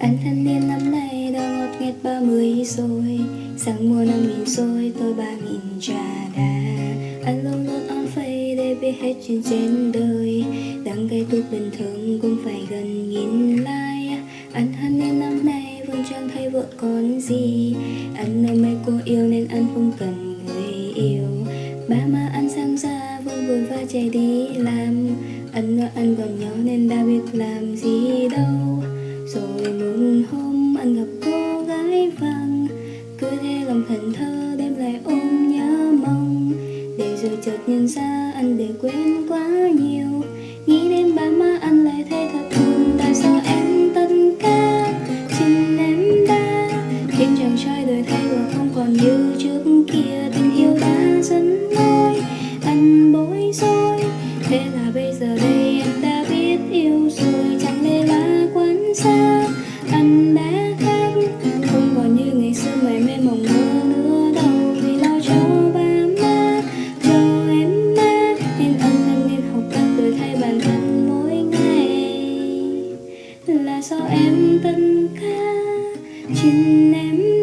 Anh thanh niên năm nay đã ngọt nghẹt ba mươi rồi. Sáng mùa năm nghìn rồi tôi ba nghìn trà đà Anh luôn luôn on face để biết hết chuyện trên đời. Đang gây thuốc bình thường cũng phải gần nghìn like Anh thanh niên năm nay vẫn chẳng thấy vợ con gì. Anh nơi mấy cô yêu nên anh không cần người yêu. Ba má anh sang ra vẫn vui và chạy đi làm. Anh nói anh còn nhỏ nên đã biết làm gì đâu. Lòng thần thơ đem lại ôm nhớ mong. Để rồi chợt nhận ra anh để quên quá nhiều. Nghĩ đến ba má anh lại thấy thật buồn. Tại sao em tân ca? Xin em đã Khiến chàng trai đời thay và không còn như trước kia. Tình yêu đã dẫn lối, anh bối rối. Thế là bây giờ đây Là do em tân ca Chính em